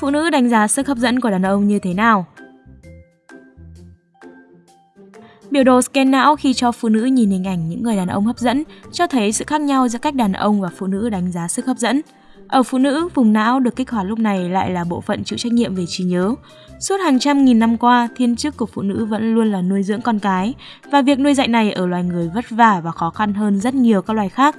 Phụ nữ đánh giá sức hấp dẫn của đàn ông như thế nào? Biểu đồ scan não khi cho phụ nữ nhìn hình ảnh những người đàn ông hấp dẫn cho thấy sự khác nhau giữa cách đàn ông và phụ nữ đánh giá sức hấp dẫn. Ở phụ nữ, vùng não được kích hoạt lúc này lại là bộ phận chịu trách nhiệm về trí nhớ. Suốt hàng trăm nghìn năm qua, thiên chức của phụ nữ vẫn luôn là nuôi dưỡng con cái, và việc nuôi dạy này ở loài người vất vả và khó khăn hơn rất nhiều các loài khác.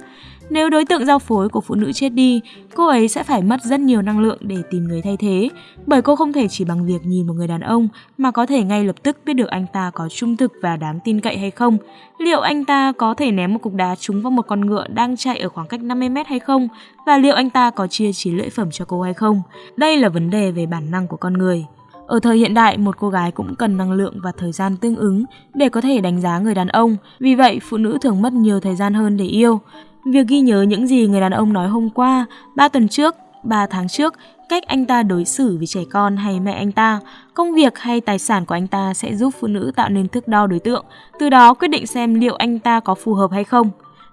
Nếu đối tượng giao phối của phụ nữ chết đi, cô ấy sẽ phải mất rất nhiều năng lượng để tìm người thay thế, bởi cô không thể chỉ bằng việc nhìn một người đàn ông mà có thể ngay lập tức biết được anh ta có trung thực và đáng tin cậy hay không. Liệu anh ta có thể ném một cục đá trúng vào một con ngựa đang chạy ở khoảng cách 50 mét hay không? Và liệu anh ta có chia trí lễ phẩm cho cô hay không? Đây là vấn đề về bản năng của con người. Ở thời hiện đại, một cô gái cũng cần năng lượng và thời gian tương ứng để có thể đánh giá người đàn ông. Vì vậy, phụ nữ thường mất nhiều thời gian hơn để yêu. Việc ghi nhớ những gì người đàn ông nói hôm qua, 3 tuần trước, 3 tháng trước, cách anh ta đối xử với trẻ con hay mẹ anh ta, công việc hay tài sản của anh ta sẽ giúp phụ nữ tạo nên thước đo đối tượng, từ đó quyết định xem liệu anh ta có phù hợp hay không.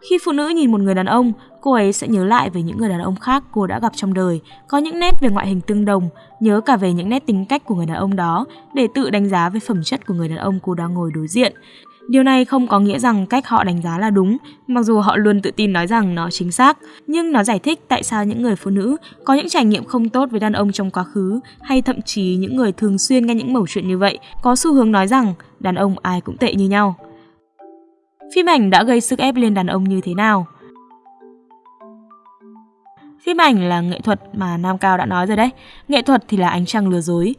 Khi phụ nữ nhìn một người đàn ông, cô ấy sẽ nhớ lại về những người đàn ông khác cô đã gặp trong đời, có những nét về ngoại hình tương đồng, nhớ cả về những nét tính cách của người đàn ông đó để tự đánh giá về phẩm chất của người đàn ông cô đang ngồi đối diện. Điều này không có nghĩa rằng cách họ đánh giá là đúng, mặc dù họ luôn tự tin nói rằng nó chính xác, nhưng nó giải thích tại sao những người phụ nữ có những trải nghiệm không tốt với đàn ông trong quá khứ, hay thậm chí những người thường xuyên nghe những mẩu chuyện như vậy có xu hướng nói rằng đàn ông ai cũng tệ như nhau. Phim ảnh đã gây sức ép lên đàn ông như thế nào? Phim ảnh là nghệ thuật mà Nam Cao đã nói rồi đấy. Nghệ thuật thì là ánh trăng lừa dối.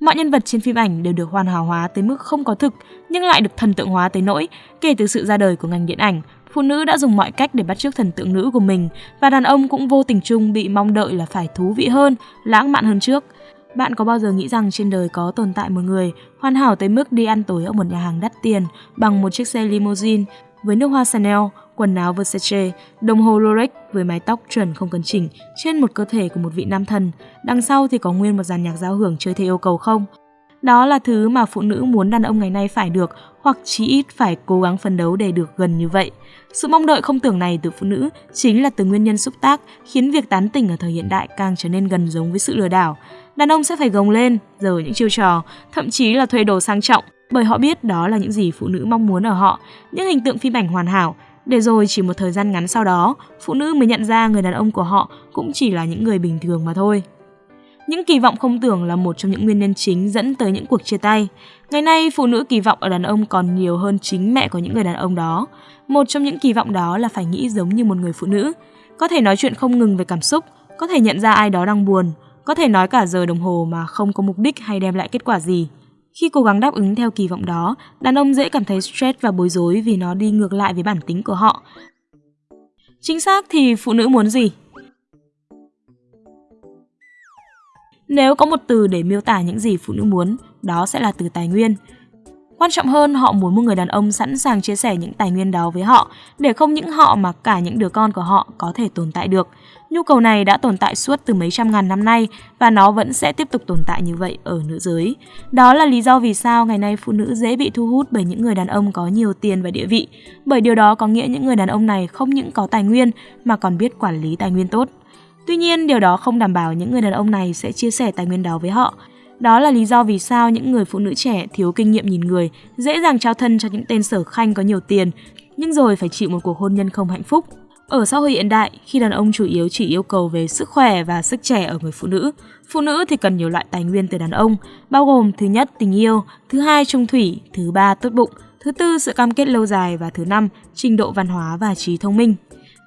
Mọi nhân vật trên phim ảnh đều được hoàn hảo hóa tới mức không có thực, nhưng lại được thần tượng hóa tới nỗi, kể từ sự ra đời của ngành điện ảnh, phụ nữ đã dùng mọi cách để bắt chước thần tượng nữ của mình, và đàn ông cũng vô tình chung bị mong đợi là phải thú vị hơn, lãng mạn hơn trước. Bạn có bao giờ nghĩ rằng trên đời có tồn tại một người hoàn hảo tới mức đi ăn tối ở một nhà hàng đắt tiền bằng một chiếc xe limousine với nước hoa Chanel, quần áo Versace, đồng hồ Rolex với mái tóc chuẩn không cần chỉnh trên một cơ thể của một vị nam thần. Đằng sau thì có nguyên một dàn nhạc giao hưởng chơi theo yêu cầu không? Đó là thứ mà phụ nữ muốn đàn ông ngày nay phải được hoặc chí ít phải cố gắng phấn đấu để được gần như vậy. Sự mong đợi không tưởng này từ phụ nữ chính là từ nguyên nhân xúc tác khiến việc tán tỉnh ở thời hiện đại càng trở nên gần giống với sự lừa đảo. Đàn ông sẽ phải gồng lên, giờ những chiêu trò, thậm chí là thuê đồ sang trọng bởi họ biết đó là những gì phụ nữ mong muốn ở họ, những hình tượng phim ảnh hoàn hảo, để rồi chỉ một thời gian ngắn sau đó, phụ nữ mới nhận ra người đàn ông của họ cũng chỉ là những người bình thường mà thôi. Những kỳ vọng không tưởng là một trong những nguyên nhân chính dẫn tới những cuộc chia tay. Ngày nay, phụ nữ kỳ vọng ở đàn ông còn nhiều hơn chính mẹ của những người đàn ông đó. Một trong những kỳ vọng đó là phải nghĩ giống như một người phụ nữ, có thể nói chuyện không ngừng về cảm xúc, có thể nhận ra ai đó đang buồn, có thể nói cả giờ đồng hồ mà không có mục đích hay đem lại kết quả gì. Khi cố gắng đáp ứng theo kỳ vọng đó, đàn ông dễ cảm thấy stress và bối rối vì nó đi ngược lại với bản tính của họ. Chính xác thì phụ nữ muốn gì? Nếu có một từ để miêu tả những gì phụ nữ muốn, đó sẽ là từ tài nguyên. Quan trọng hơn, họ muốn một người đàn ông sẵn sàng chia sẻ những tài nguyên đó với họ, để không những họ mà cả những đứa con của họ có thể tồn tại được. Nhu cầu này đã tồn tại suốt từ mấy trăm ngàn năm nay và nó vẫn sẽ tiếp tục tồn tại như vậy ở nữ giới. Đó là lý do vì sao ngày nay phụ nữ dễ bị thu hút bởi những người đàn ông có nhiều tiền và địa vị, bởi điều đó có nghĩa những người đàn ông này không những có tài nguyên mà còn biết quản lý tài nguyên tốt. Tuy nhiên, điều đó không đảm bảo những người đàn ông này sẽ chia sẻ tài nguyên đó với họ. Đó là lý do vì sao những người phụ nữ trẻ thiếu kinh nghiệm nhìn người, dễ dàng trao thân cho những tên sở khanh có nhiều tiền, nhưng rồi phải chịu một cuộc hôn nhân không hạnh phúc. Ở xã hội hiện đại, khi đàn ông chủ yếu chỉ yêu cầu về sức khỏe và sức trẻ ở người phụ nữ, phụ nữ thì cần nhiều loại tài nguyên từ đàn ông, bao gồm thứ nhất tình yêu, thứ hai trung thủy, thứ ba tốt bụng, thứ tư sự cam kết lâu dài và thứ năm trình độ văn hóa và trí thông minh.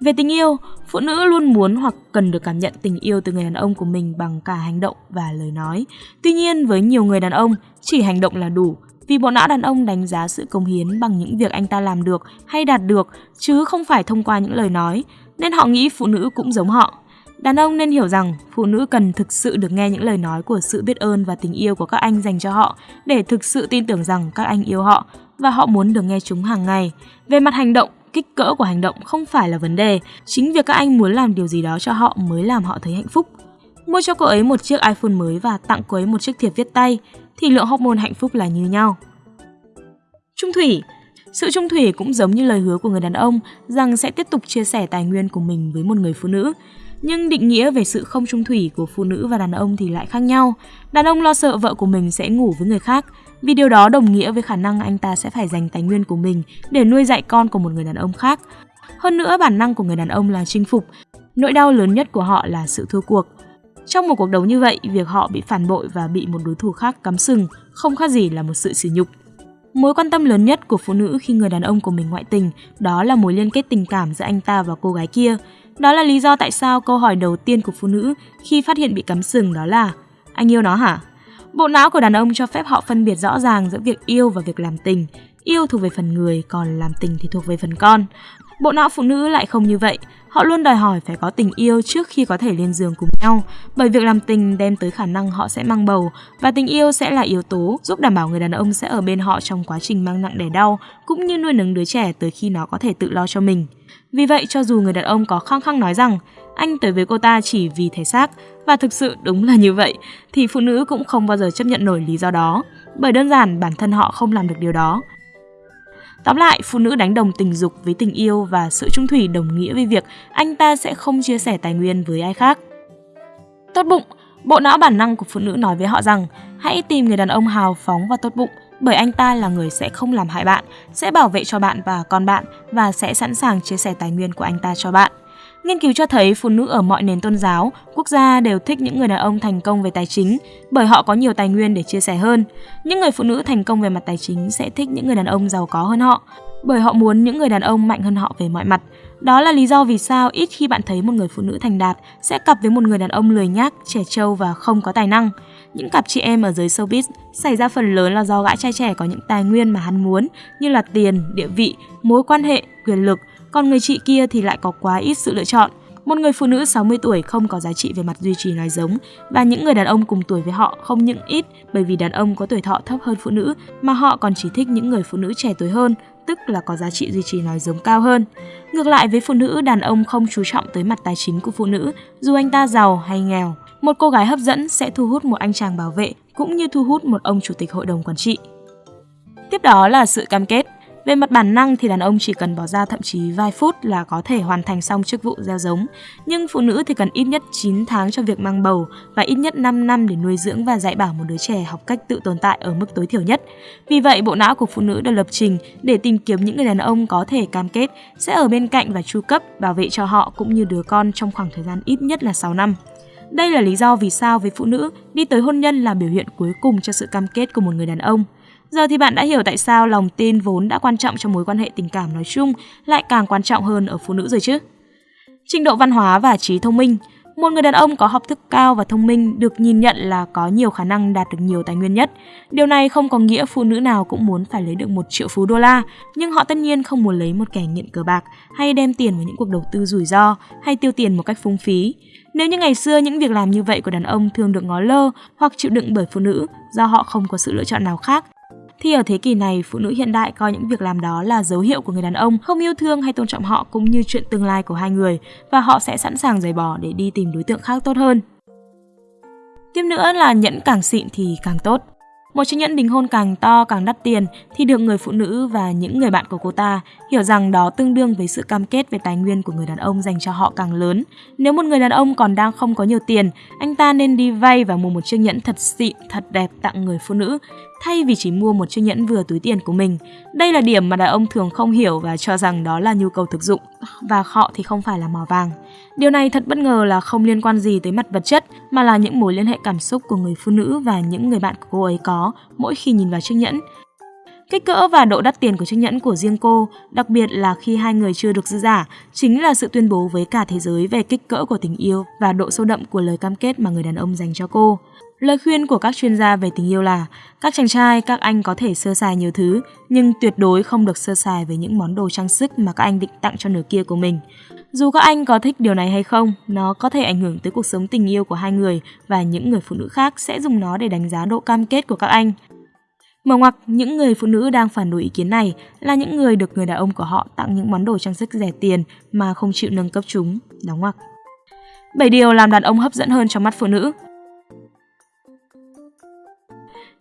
Về tình yêu, phụ nữ luôn muốn hoặc cần được cảm nhận tình yêu từ người đàn ông của mình bằng cả hành động và lời nói. Tuy nhiên, với nhiều người đàn ông, chỉ hành động là đủ, vì bộ não đàn ông đánh giá sự công hiến bằng những việc anh ta làm được hay đạt được, chứ không phải thông qua những lời nói, nên họ nghĩ phụ nữ cũng giống họ. Đàn ông nên hiểu rằng phụ nữ cần thực sự được nghe những lời nói của sự biết ơn và tình yêu của các anh dành cho họ để thực sự tin tưởng rằng các anh yêu họ và họ muốn được nghe chúng hàng ngày. Về mặt hành động, kích cỡ của hành động không phải là vấn đề, chính việc các anh muốn làm điều gì đó cho họ mới làm họ thấy hạnh phúc. Mua cho cô ấy một chiếc iPhone mới và tặng cô ấy một chiếc thiệp viết tay thì lượng hormone hạnh phúc là như nhau. Trung thủy sự trung thủy cũng giống như lời hứa của người đàn ông rằng sẽ tiếp tục chia sẻ tài nguyên của mình với một người phụ nữ. Nhưng định nghĩa về sự không trung thủy của phụ nữ và đàn ông thì lại khác nhau. Đàn ông lo sợ vợ của mình sẽ ngủ với người khác, vì điều đó đồng nghĩa với khả năng anh ta sẽ phải dành tài nguyên của mình để nuôi dạy con của một người đàn ông khác. Hơn nữa, bản năng của người đàn ông là chinh phục, nỗi đau lớn nhất của họ là sự thua cuộc. Trong một cuộc đấu như vậy, việc họ bị phản bội và bị một đối thủ khác cắm sừng không khác gì là một sự sỉ nhục. Mối quan tâm lớn nhất của phụ nữ khi người đàn ông của mình ngoại tình đó là mối liên kết tình cảm giữa anh ta và cô gái kia. Đó là lý do tại sao câu hỏi đầu tiên của phụ nữ khi phát hiện bị cắm sừng đó là Anh yêu nó hả? Bộ não của đàn ông cho phép họ phân biệt rõ ràng giữa việc yêu và việc làm tình. Yêu thuộc về phần người, còn làm tình thì thuộc về phần con. Bộ não phụ nữ lại không như vậy. Họ luôn đòi hỏi phải có tình yêu trước khi có thể lên giường cùng nhau, bởi việc làm tình đem tới khả năng họ sẽ mang bầu và tình yêu sẽ là yếu tố giúp đảm bảo người đàn ông sẽ ở bên họ trong quá trình mang nặng đẻ đau cũng như nuôi nấng đứa trẻ tới khi nó có thể tự lo cho mình. Vì vậy cho dù người đàn ông có khăng khăng nói rằng anh tới với cô ta chỉ vì thể xác và thực sự đúng là như vậy thì phụ nữ cũng không bao giờ chấp nhận nổi lý do đó, bởi đơn giản bản thân họ không làm được điều đó Tóm lại, phụ nữ đánh đồng tình dục với tình yêu và sự trung thủy đồng nghĩa với việc anh ta sẽ không chia sẻ tài nguyên với ai khác. Tốt bụng, bộ não bản năng của phụ nữ nói với họ rằng hãy tìm người đàn ông hào phóng và tốt bụng bởi anh ta là người sẽ không làm hại bạn, sẽ bảo vệ cho bạn và con bạn và sẽ sẵn sàng chia sẻ tài nguyên của anh ta cho bạn. Nghiên cứu cho thấy phụ nữ ở mọi nền tôn giáo, quốc gia đều thích những người đàn ông thành công về tài chính bởi họ có nhiều tài nguyên để chia sẻ hơn. Những người phụ nữ thành công về mặt tài chính sẽ thích những người đàn ông giàu có hơn họ bởi họ muốn những người đàn ông mạnh hơn họ về mọi mặt. Đó là lý do vì sao ít khi bạn thấy một người phụ nữ thành đạt sẽ cặp với một người đàn ông lười nhác, trẻ trâu và không có tài năng. Những cặp chị em ở giới showbiz xảy ra phần lớn là do gã trai trẻ có những tài nguyên mà hắn muốn như là tiền, địa vị, mối quan hệ, quyền lực còn người chị kia thì lại có quá ít sự lựa chọn. Một người phụ nữ 60 tuổi không có giá trị về mặt duy trì nói giống và những người đàn ông cùng tuổi với họ không những ít bởi vì đàn ông có tuổi thọ thấp hơn phụ nữ mà họ còn chỉ thích những người phụ nữ trẻ tuổi hơn, tức là có giá trị duy trì nói giống cao hơn. Ngược lại với phụ nữ, đàn ông không chú trọng tới mặt tài chính của phụ nữ, dù anh ta giàu hay nghèo. Một cô gái hấp dẫn sẽ thu hút một anh chàng bảo vệ cũng như thu hút một ông chủ tịch hội đồng quản trị. Tiếp đó là sự cam kết. Về mặt bản năng thì đàn ông chỉ cần bỏ ra thậm chí vài phút là có thể hoàn thành xong chức vụ gieo giống, nhưng phụ nữ thì cần ít nhất 9 tháng cho việc mang bầu và ít nhất 5 năm để nuôi dưỡng và dạy bảo một đứa trẻ học cách tự tồn tại ở mức tối thiểu nhất. Vì vậy, bộ não của phụ nữ được lập trình để tìm kiếm những người đàn ông có thể cam kết sẽ ở bên cạnh và chu cấp, bảo vệ cho họ cũng như đứa con trong khoảng thời gian ít nhất là 6 năm. Đây là lý do vì sao với phụ nữ, đi tới hôn nhân là biểu hiện cuối cùng cho sự cam kết của một người đàn ông. Giờ thì bạn đã hiểu tại sao lòng tin vốn đã quan trọng trong mối quan hệ tình cảm nói chung lại càng quan trọng hơn ở phụ nữ rồi chứ. Trình độ văn hóa và trí thông minh một người đàn ông có học thức cao và thông minh được nhìn nhận là có nhiều khả năng đạt được nhiều tài nguyên nhất. Điều này không có nghĩa phụ nữ nào cũng muốn phải lấy được một triệu phú đô la, nhưng họ tất nhiên không muốn lấy một kẻ nghiện cờ bạc hay đem tiền vào những cuộc đầu tư rủi ro hay tiêu tiền một cách phung phí. Nếu như ngày xưa những việc làm như vậy của đàn ông thường được ngó lơ hoặc chịu đựng bởi phụ nữ do họ không có sự lựa chọn nào khác, thì ở thế kỷ này, phụ nữ hiện đại coi những việc làm đó là dấu hiệu của người đàn ông không yêu thương hay tôn trọng họ cũng như chuyện tương lai của hai người và họ sẽ sẵn sàng rời bỏ để đi tìm đối tượng khác tốt hơn. Tiếp nữa là nhẫn càng xịn thì càng tốt. Một chiếc nhẫn đính hôn càng to càng đắt tiền thì được người phụ nữ và những người bạn của cô ta hiểu rằng đó tương đương với sự cam kết về tài nguyên của người đàn ông dành cho họ càng lớn. Nếu một người đàn ông còn đang không có nhiều tiền, anh ta nên đi vay và mua một chiếc nhẫn thật xịn, thật đẹp tặng người phụ nữ thay vì chỉ mua một chiếc nhẫn vừa túi tiền của mình. Đây là điểm mà đàn ông thường không hiểu và cho rằng đó là nhu cầu thực dụng, và họ thì không phải là mỏ vàng. Điều này thật bất ngờ là không liên quan gì tới mặt vật chất, mà là những mối liên hệ cảm xúc của người phụ nữ và những người bạn của cô ấy có mỗi khi nhìn vào chiếc nhẫn. Kích cỡ và độ đắt tiền của chiếc nhẫn của riêng cô, đặc biệt là khi hai người chưa được dư giả, chính là sự tuyên bố với cả thế giới về kích cỡ của tình yêu và độ sâu đậm của lời cam kết mà người đàn ông dành cho cô. Lời khuyên của các chuyên gia về tình yêu là các chàng trai, các anh có thể sơ sài nhiều thứ, nhưng tuyệt đối không được sơ sài với những món đồ trang sức mà các anh định tặng cho nửa kia của mình. Dù các anh có thích điều này hay không, nó có thể ảnh hưởng tới cuộc sống tình yêu của hai người và những người phụ nữ khác sẽ dùng nó để đánh giá độ cam kết của các anh. Mở ngoặc, những người phụ nữ đang phản đối ý kiến này là những người được người đàn ông của họ tặng những món đồ trang sức rẻ tiền mà không chịu nâng cấp chúng. Đóng ngoặc. 7 điều làm đàn ông hấp dẫn hơn trong mắt phụ nữ.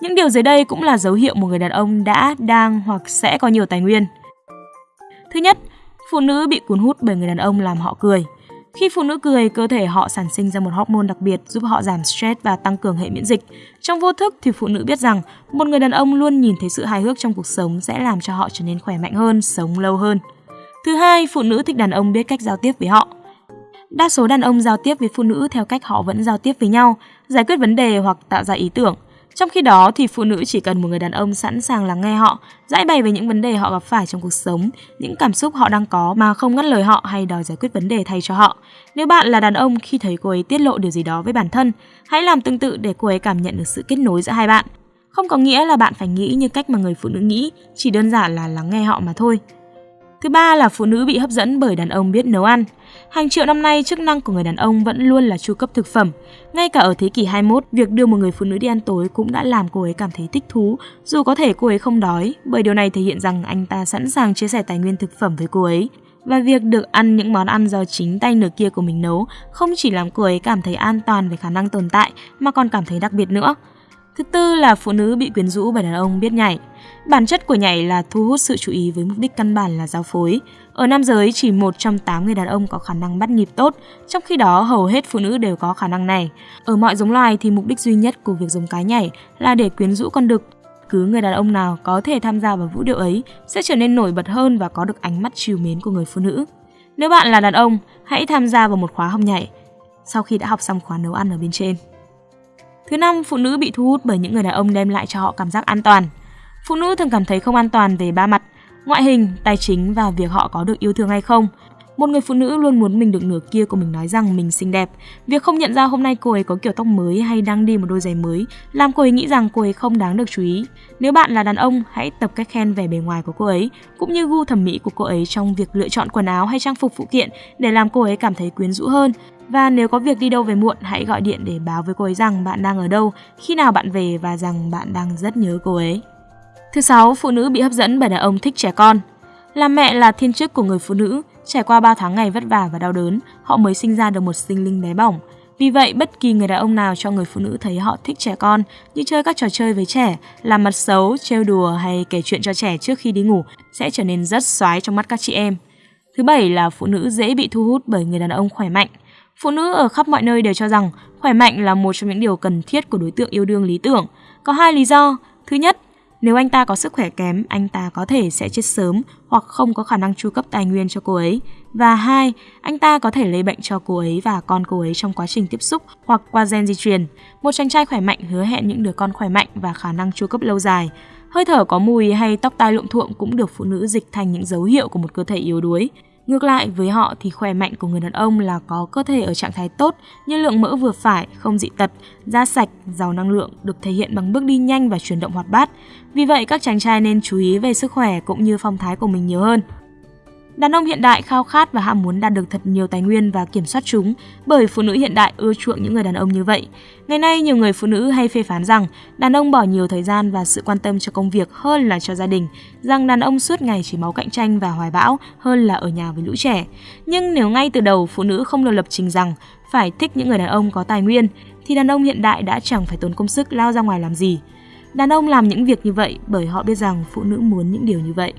Những điều dưới đây cũng là dấu hiệu một người đàn ông đã, đang hoặc sẽ có nhiều tài nguyên. Thứ nhất, phụ nữ bị cuốn hút bởi người đàn ông làm họ cười. Khi phụ nữ cười, cơ thể họ sản sinh ra một hormone đặc biệt giúp họ giảm stress và tăng cường hệ miễn dịch. Trong vô thức thì phụ nữ biết rằng một người đàn ông luôn nhìn thấy sự hài hước trong cuộc sống sẽ làm cho họ trở nên khỏe mạnh hơn, sống lâu hơn. Thứ hai, phụ nữ thích đàn ông biết cách giao tiếp với họ. Đa số đàn ông giao tiếp với phụ nữ theo cách họ vẫn giao tiếp với nhau, giải quyết vấn đề hoặc tạo ra ý tưởng. Trong khi đó thì phụ nữ chỉ cần một người đàn ông sẵn sàng lắng nghe họ, giải bày về những vấn đề họ gặp phải trong cuộc sống, những cảm xúc họ đang có mà không ngắt lời họ hay đòi giải quyết vấn đề thay cho họ. Nếu bạn là đàn ông khi thấy cô ấy tiết lộ điều gì đó với bản thân, hãy làm tương tự để cô ấy cảm nhận được sự kết nối giữa hai bạn. Không có nghĩa là bạn phải nghĩ như cách mà người phụ nữ nghĩ, chỉ đơn giản là lắng nghe họ mà thôi. Thứ ba là phụ nữ bị hấp dẫn bởi đàn ông biết nấu ăn. Hàng triệu năm nay, chức năng của người đàn ông vẫn luôn là chu cấp thực phẩm. Ngay cả ở thế kỷ 21, việc đưa một người phụ nữ đi ăn tối cũng đã làm cô ấy cảm thấy thích thú, dù có thể cô ấy không đói, bởi điều này thể hiện rằng anh ta sẵn sàng chia sẻ tài nguyên thực phẩm với cô ấy. Và việc được ăn những món ăn do chính tay nửa kia của mình nấu không chỉ làm cô ấy cảm thấy an toàn về khả năng tồn tại mà còn cảm thấy đặc biệt nữa. Thứ tư là phụ nữ bị quyến rũ bởi đàn ông biết nhảy. Bản chất của nhảy là thu hút sự chú ý với mục đích căn bản là giao phối. Ở nam giới, chỉ một trong 8 người đàn ông có khả năng bắt nhịp tốt, trong khi đó hầu hết phụ nữ đều có khả năng này. Ở mọi giống loài thì mục đích duy nhất của việc giống cái nhảy là để quyến rũ con đực. Cứ người đàn ông nào có thể tham gia vào vũ điệu ấy sẽ trở nên nổi bật hơn và có được ánh mắt trìu mến của người phụ nữ. Nếu bạn là đàn ông, hãy tham gia vào một khóa học nhảy sau khi đã học xong khóa nấu ăn ở bên trên. Thứ năm, phụ nữ bị thu hút bởi những người đàn ông đem lại cho họ cảm giác an toàn. Phụ nữ thường cảm thấy không an toàn về ba mặt, ngoại hình, tài chính và việc họ có được yêu thương hay không. Một người phụ nữ luôn muốn mình được nửa kia của mình nói rằng mình xinh đẹp. Việc không nhận ra hôm nay cô ấy có kiểu tóc mới hay đang đi một đôi giày mới làm cô ấy nghĩ rằng cô ấy không đáng được chú ý. Nếu bạn là đàn ông, hãy tập cách khen về bề ngoài của cô ấy, cũng như gu thẩm mỹ của cô ấy trong việc lựa chọn quần áo hay trang phục phụ kiện để làm cô ấy cảm thấy quyến rũ hơn. Và nếu có việc đi đâu về muộn, hãy gọi điện để báo với cô ấy rằng bạn đang ở đâu, khi nào bạn về và rằng bạn đang rất nhớ cô ấy. Thứ sáu, phụ nữ bị hấp dẫn bởi đàn ông thích trẻ con. Làm mẹ là thiên chức của người phụ nữ, trải qua 3 tháng ngày vất vả và đau đớn, họ mới sinh ra được một sinh linh bé bỏng. Vì vậy, bất kỳ người đàn ông nào cho người phụ nữ thấy họ thích trẻ con, như chơi các trò chơi với trẻ, làm mặt xấu, trêu đùa hay kể chuyện cho trẻ trước khi đi ngủ, sẽ trở nên rất xoái trong mắt các chị em. Thứ bảy là phụ nữ dễ bị thu hút bởi người đàn ông khỏe mạnh. Phụ nữ ở khắp mọi nơi đều cho rằng khỏe mạnh là một trong những điều cần thiết của đối tượng yêu đương lý tưởng. Có hai lý do. Thứ nhất, nếu anh ta có sức khỏe kém, anh ta có thể sẽ chết sớm hoặc không có khả năng chu cấp tài nguyên cho cô ấy. Và hai, anh ta có thể lây bệnh cho cô ấy và con cô ấy trong quá trình tiếp xúc hoặc qua gen di truyền. Một chàng trai khỏe mạnh hứa hẹn những đứa con khỏe mạnh và khả năng chu cấp lâu dài. Hơi thở có mùi hay tóc tai lộn thuộm cũng được phụ nữ dịch thành những dấu hiệu của một cơ thể yếu đuối. Ngược lại với họ thì khỏe mạnh của người đàn ông là có cơ thể ở trạng thái tốt như lượng mỡ vừa phải, không dị tật, da sạch, giàu năng lượng được thể hiện bằng bước đi nhanh và chuyển động hoạt bát. Vì vậy các chàng trai nên chú ý về sức khỏe cũng như phong thái của mình nhiều hơn. Đàn ông hiện đại khao khát và ham muốn đạt được thật nhiều tài nguyên và kiểm soát chúng, bởi phụ nữ hiện đại ưa chuộng những người đàn ông như vậy. Ngày nay, nhiều người phụ nữ hay phê phán rằng đàn ông bỏ nhiều thời gian và sự quan tâm cho công việc hơn là cho gia đình, rằng đàn ông suốt ngày chỉ máu cạnh tranh và hoài bão hơn là ở nhà với lũ trẻ. Nhưng nếu ngay từ đầu phụ nữ không được lập trình rằng phải thích những người đàn ông có tài nguyên, thì đàn ông hiện đại đã chẳng phải tốn công sức lao ra ngoài làm gì. Đàn ông làm những việc như vậy bởi họ biết rằng phụ nữ muốn những điều như vậy.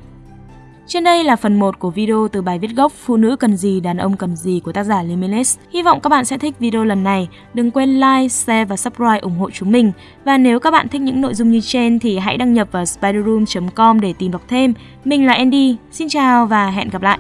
Trên đây là phần 1 của video từ bài viết gốc Phụ nữ cần gì, đàn ông cần gì của tác giả Limitless. Hy vọng các bạn sẽ thích video lần này. Đừng quên like, share và subscribe ủng hộ chúng mình. Và nếu các bạn thích những nội dung như trên thì hãy đăng nhập vào spiderroom.com để tìm đọc thêm. Mình là Andy, xin chào và hẹn gặp lại.